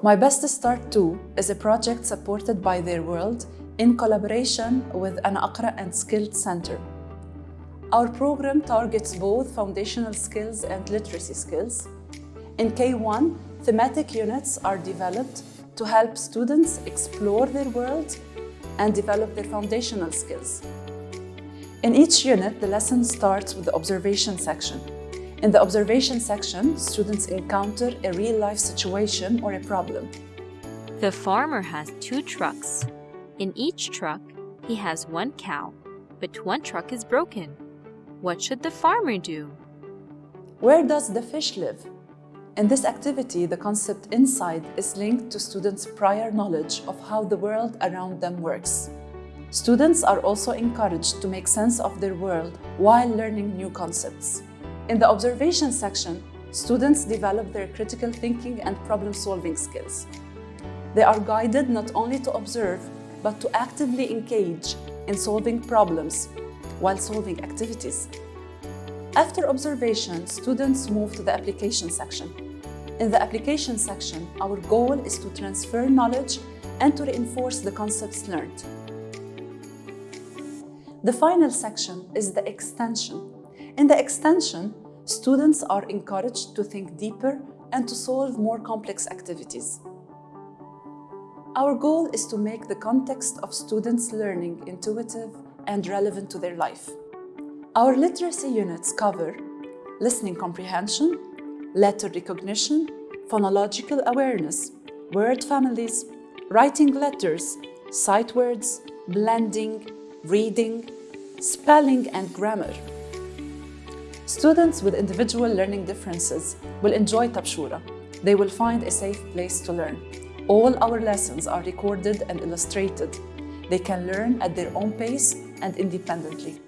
My Best to Start 2 is a project supported by Theirworld in collaboration with an Aqra and Skilled Center. Our program targets both foundational skills and literacy skills. In K1, thematic units are developed to help students explore their world and develop their foundational skills. In each unit, the lesson starts with the observation section. In the observation section, students encounter a real-life situation or a problem. The farmer has two trucks. In each truck, he has one cow, but one truck is broken. What should the farmer do? Where does the fish live? In this activity, the concept inside is linked to students' prior knowledge of how the world around them works. Students are also encouraged to make sense of their world while learning new concepts. In the observation section, students develop their critical thinking and problem-solving skills. They are guided not only to observe, but to actively engage in solving problems while solving activities. After observation, students move to the application section. In the application section, our goal is to transfer knowledge and to reinforce the concepts learned. The final section is the extension. In the extension, students are encouraged to think deeper and to solve more complex activities. Our goal is to make the context of students' learning intuitive and relevant to their life. Our literacy units cover listening comprehension, letter recognition, phonological awareness, word families, writing letters, sight words, blending, reading, spelling and grammar. Students with individual learning differences will enjoy Tabshoura. They will find a safe place to learn. All our lessons are recorded and illustrated. They can learn at their own pace and independently.